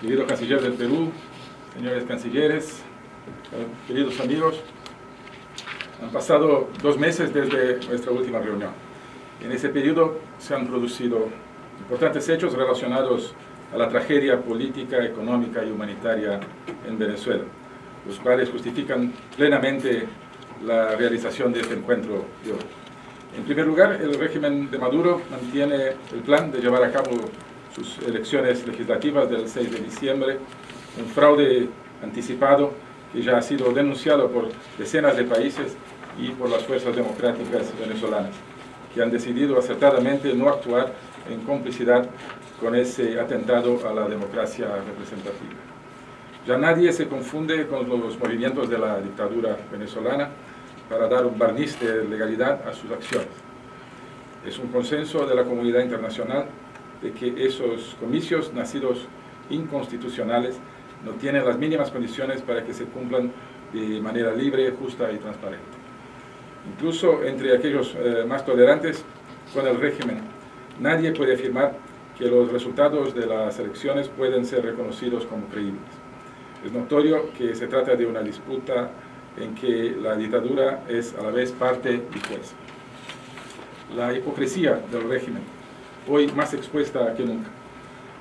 querido canciller del Perú, señores cancilleres, queridos amigos, han pasado dos meses desde nuestra última reunión. En ese periodo se han producido importantes hechos relacionados a la tragedia política, económica y humanitaria en Venezuela, los cuales justifican plenamente la realización de este encuentro de hoy. En primer lugar, el régimen de Maduro mantiene el plan de llevar a cabo sus elecciones legislativas del 6 de diciembre, un fraude anticipado que ya ha sido denunciado por decenas de países y por las fuerzas democráticas venezolanas, que han decidido acertadamente no actuar en complicidad con ese atentado a la democracia representativa. Ya nadie se confunde con los movimientos de la dictadura venezolana para dar un barniz de legalidad a sus acciones. Es un consenso de la comunidad internacional de que esos comicios nacidos inconstitucionales no tienen las mínimas condiciones para que se cumplan de manera libre, justa y transparente. Incluso entre aquellos eh, más tolerantes con el régimen, nadie puede afirmar que los resultados de las elecciones pueden ser reconocidos como creíbles. Es notorio que se trata de una disputa en que la dictadura es a la vez parte y juez. La hipocresía del régimen, hoy más expuesta que nunca,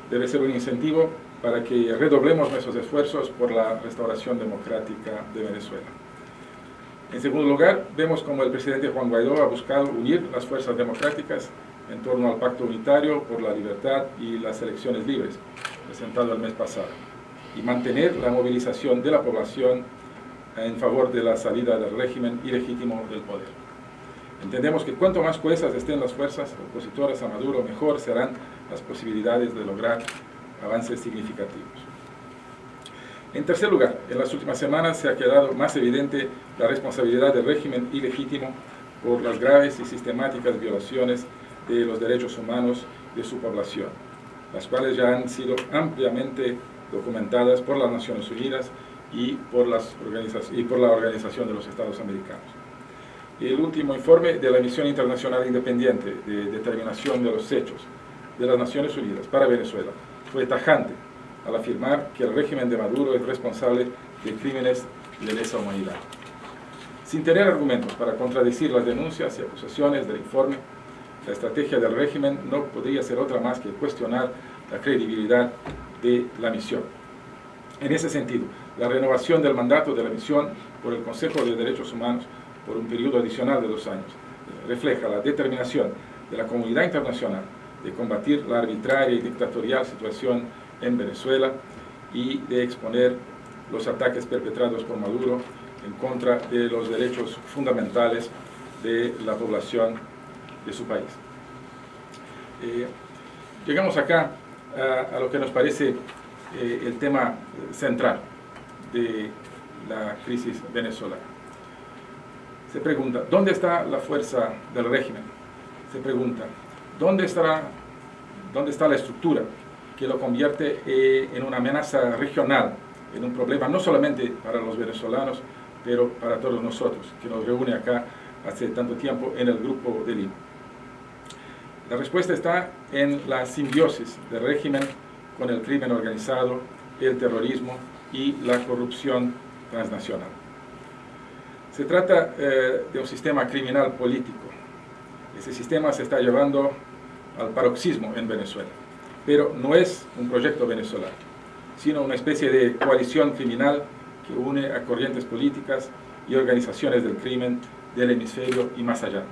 debe ser un incentivo para que redoblemos nuestros esfuerzos por la restauración democrática de Venezuela. En segundo lugar, vemos como el presidente Juan Guaidó ha buscado unir las fuerzas democráticas en torno al Pacto Unitario por la Libertad y las Elecciones Libres, presentado el mes pasado, y mantener la movilización de la población en favor de la salida del régimen ilegítimo del poder. Entendemos que cuanto más cohesas estén las fuerzas opositoras a Maduro, mejor serán las posibilidades de lograr avances significativos. En tercer lugar, en las últimas semanas se ha quedado más evidente la responsabilidad del régimen ilegítimo por las graves y sistemáticas violaciones de los derechos humanos de su población, las cuales ya han sido ampliamente documentadas por las Naciones Unidas y por, y por la Organización de los Estados Americanos. El último informe de la Misión Internacional Independiente de Determinación de los Hechos de las Naciones Unidas para Venezuela fue tajante al afirmar que el régimen de Maduro es responsable de crímenes de lesa humanidad. Sin tener argumentos para contradecir las denuncias y acusaciones del informe, la estrategia del régimen no podría ser otra más que cuestionar la credibilidad de la misión. En ese sentido, la renovación del mandato de la misión por el Consejo de Derechos Humanos por un periodo adicional de dos años refleja la determinación de la comunidad internacional de combatir la arbitraria y dictatorial situación en Venezuela y de exponer los ataques perpetrados por Maduro en contra de los derechos fundamentales de la población de su país. Eh, llegamos acá a, lo que nos parece eh, el tema central de la crisis venezolana. Se pregunta, ¿dónde está la fuerza del régimen? Se pregunta, ¿dónde, estará, dónde está la estructura que lo convierte eh, en una amenaza regional, en un problema no solamente para los venezolanos, pero para todos nosotros, que nos reúne acá hace tanto tiempo en el Grupo de Lima? La respuesta está en la simbiosis del régimen con el crimen organizado, el terrorismo y la corrupción transnacional. Se trata eh, de un sistema criminal político. Ese sistema se está llevando al paroxismo en Venezuela, pero no es un proyecto venezolano, sino una especie de coalición criminal que une a corrientes políticas y organizaciones del crimen del hemisferio y más allá.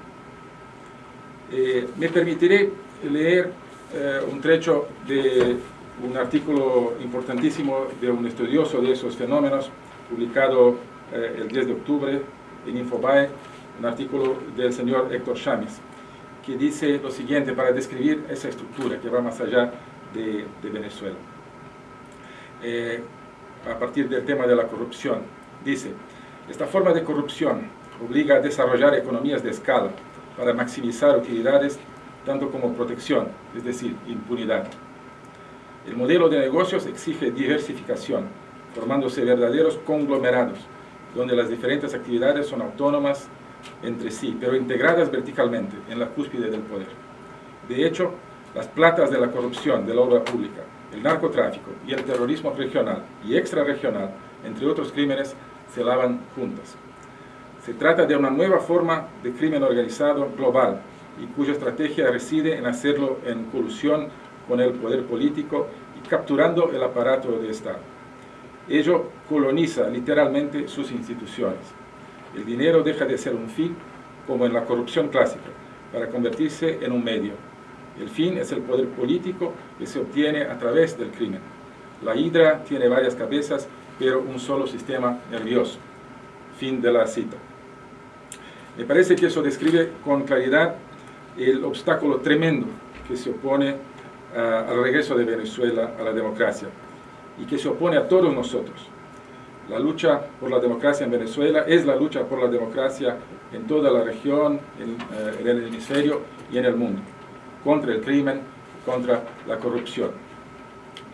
Eh, me permitiré leer eh, un trecho de un artículo importantísimo de un estudioso de esos fenómenos, publicado eh, el 10 de octubre en Infobae, un artículo del señor Héctor Chamis, que dice lo siguiente para describir esa estructura que va más allá de, de Venezuela. a partir del tema de la corrupción, dice, esta forma de corrupción obliga a desarrollar economías de escala, para maximizar utilidades tanto como protección, es decir, impunidad. El modelo de negocios exige diversificación, formándose verdaderos conglomerados, donde las diferentes actividades son autónomas entre sí, pero integradas verticalmente en la cúspide del poder. De hecho, las platas de la corrupción de la obra pública el narcotráfico y el terrorismo regional y extrarregional, entre otros crímenes, se lavan juntas. Se trata de una nueva forma de crimen organizado global y cuya estrategia reside en hacerlo en colusión con el poder político y capturando el aparato de Estado. Ello coloniza literalmente sus instituciones. El dinero deja de ser un fin, como en la corrupción clásica, para convertirse en un medio. El fin es el poder político que se obtiene a través del crimen. La hidra tiene varias cabezas, pero un solo sistema nervioso. Fin de la cita. Me parece que eso describe con claridad el obstáculo tremendo que se opone ah, al regreso de Venezuela a la democracia y que se opone a todos nosotros. La lucha por la democracia en Venezuela es la lucha por la democracia en toda la región, en, eh, en el hemisferio y en el mundo, contra el crimen, contra la corrupción.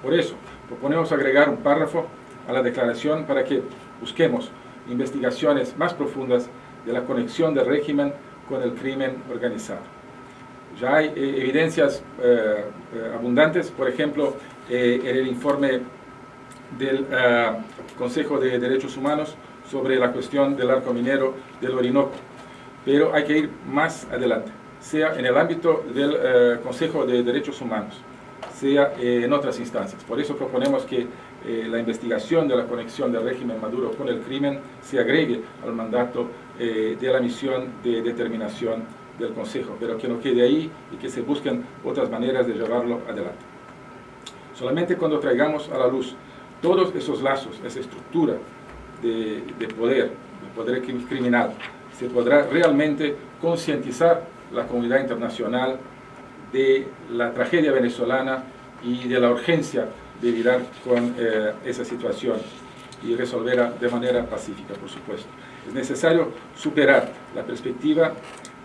Por eso, proponemos agregar un párrafo a la declaración para que busquemos investigaciones más profundas de la conexión del régimen con el crimen organizado. Ya hay eh, evidencias eh, abundantes, por ejemplo, en el informe del Consejo de Derechos Humanos sobre la cuestión del arco minero del Orinoco. Pero hay que ir más adelante, sea en el ámbito del eh, Consejo de Derechos Humanos, sea eh, en otras instancias. Por eso proponemos que eh, la investigación de la conexión del régimen Maduro con el crimen se agregue al mandato de la misión de determinación del Consejo, pero que no quede ahí y que se busquen otras maneras de llevarlo adelante. Solamente cuando traigamos a la luz todos esos lazos, esa estructura de, poder, de poder criminal, se podrá realmente concientizar la comunidad internacional de la tragedia venezolana y de la urgencia de lidiar con eh, esa situación y resolverla de manera pacífica, por supuesto. Es necesario superar la perspectiva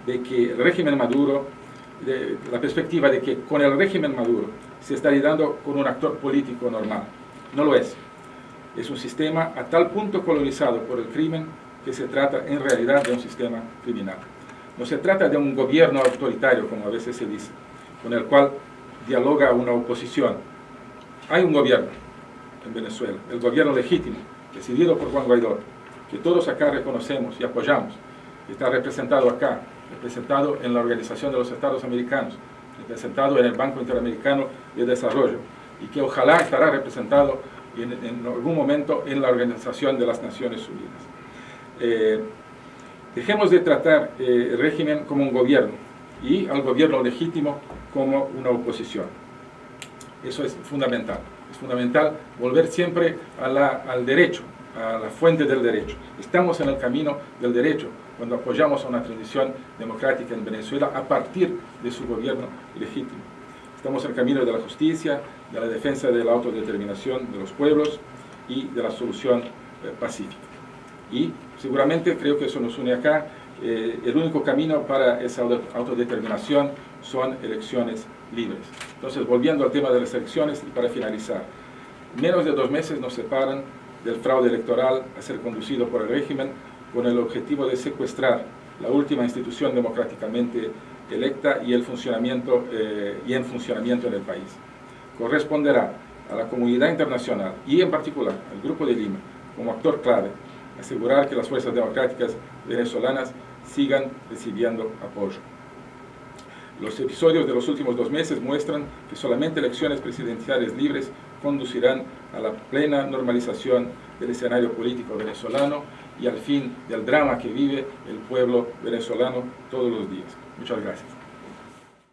de que el régimen Maduro, la perspectiva de que con el régimen Maduro se está lidiando con un actor político normal. No lo es. Es un sistema a tal punto colonizado por el crimen que se trata en realidad de un sistema criminal. No se trata de un gobierno autoritario, como a veces se dice, con el cual dialoga una oposición. Hay un gobierno en Venezuela, el gobierno legítimo, decidido por Juan Guaidó, que todos acá reconocemos y apoyamos, está representado acá, representado en la Organización de los Estados Americanos, representado en el Banco Interamericano de Desarrollo, y que ojalá estará representado en, algún momento en la Organización de las Naciones Unidas. Eh, dejemos de tratar eh, el régimen como un gobierno y al gobierno legítimo como una oposición. Eso es fundamental. Es fundamental volver siempre a al derecho, a la fuente del derecho. Estamos en el camino del derecho cuando apoyamos a una transición democrática en Venezuela a partir de su gobierno legítimo. Estamos en el camino de la justicia, de la defensa de la autodeterminación de los pueblos y de la solución eh, pacífica. Y seguramente creo que eso nos une acá. Eh, el único camino para esa autodeterminación son elecciones libres. Entonces, volviendo al tema de las elecciones y para finalizar, menos de dos meses nos separan del fraude electoral a ser conducido por el régimen con el objetivo de secuestrar la última institución democráticamente electa y, el funcionamiento, eh, y en funcionamiento en el país. Corresponderá a la comunidad internacional y en particular al Grupo de Lima como actor clave asegurar que las fuerzas democráticas venezolanas sigan recibiendo apoyo. Los episodios de los últimos dos meses muestran que solamente elecciones presidenciales libres conducirán a la plena normalización del escenario político venezolano y al fin del drama que vive el pueblo venezolano todos los días. Muchas gracias.